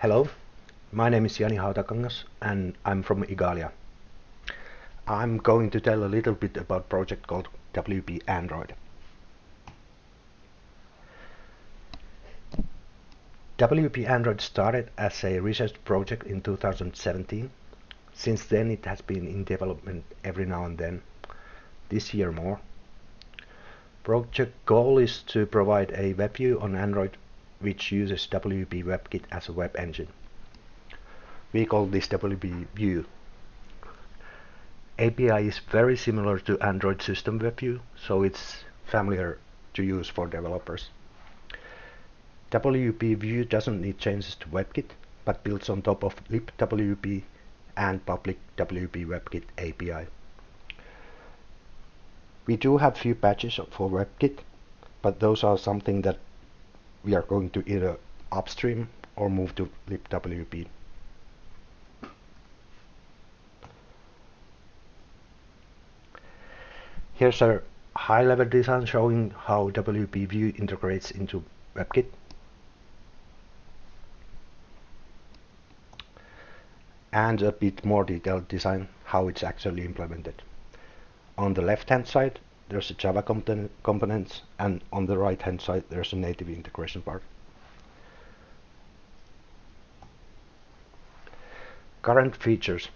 Hello, my name is Jani Hautakangas and I'm from Igalia. I'm going to tell a little bit about project called WPE Android. WPE Android started as a research project in 2017. Since then it has been in development every now and then, this year more. Project goal is to provide a web view on Android which uses WPE WebKit as a web engine. We call this WPE View. API is very similar to Android System Web View, so it's familiar to use for developers. WPE View doesn't need changes to WebKit, but builds on top of libwpe and public WPE WebKit API. We do have few patches for WebKit, but those are something that we are going to either upstream or move to libwpe. Here's a high-level design showing how WPE View integrates into WebKit. And a bit more detailed design how it's actually implemented. On the left-hand side, there's a Java component, and on the right-hand side, there's a native integration part. Current features.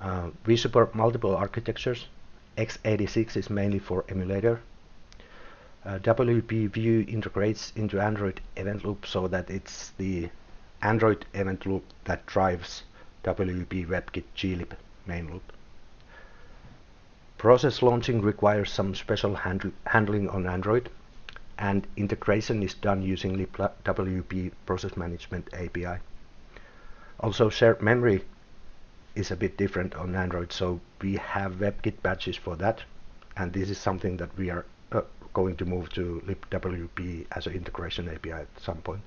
Uh, we support multiple architectures. x86 is mainly for emulator. Uh, WPE View integrates into Android event loop so that it's the Android event loop that drives WPE WebKit glib main loop. Process launching requires some special handl handling on Android and integration is done using libwpe process management API. Also shared memory is a bit different on Android so we have WebKit patches for that and this is something that we are uh, going to move to libwpe as an integration API at some point.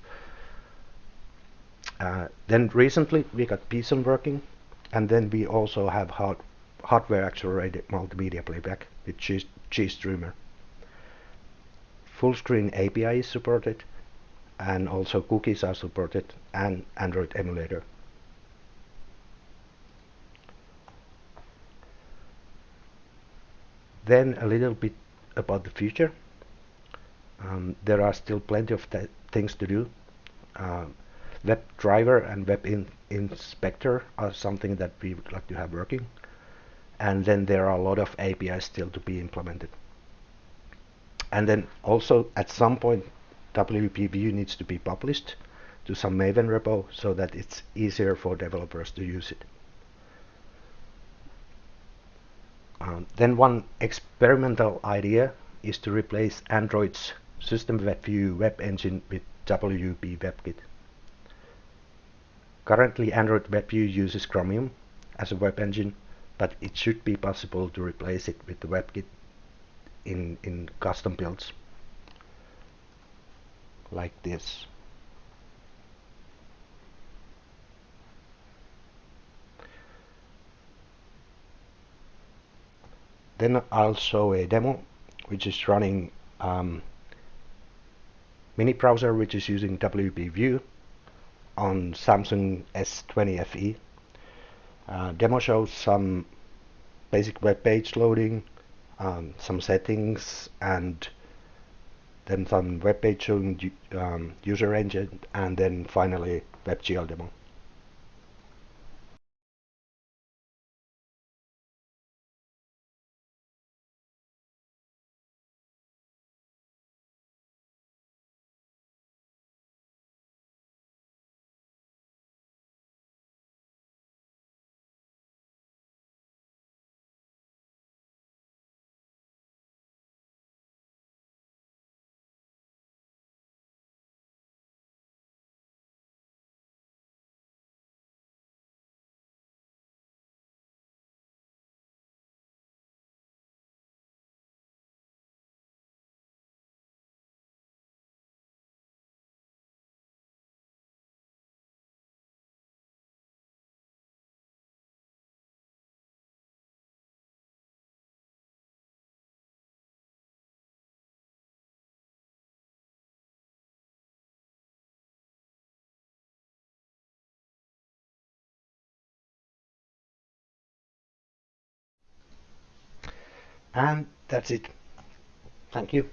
Uh, then recently we got PSON working and then we also have hard hardware accelerated multimedia playback with GStreamer. Full screen API is supported and also cookies are supported and Android emulator. Then a little bit about the future. Um, there are still plenty of things to do. Uh, WebDriver and web in inspector are something that we would like to have working and then there are a lot of APIs still to be implemented. And then also at some point WPE View needs to be published to some Maven repo so that it's easier for developers to use it. Um, then one experimental idea is to replace Android's System Web View web engine with WPE WebKit. Currently Android WebView uses Chromium as a web engine but it should be possible to replace it with the WebKit in, in custom builds like this. Then I'll show a demo which is running um, mini browser which is using WPE on Samsung S20 FE uh, demo shows some basic web page loading, um, some settings, and then some web page showing um, user engine, and then finally WebGL demo. And that's it. Thank you.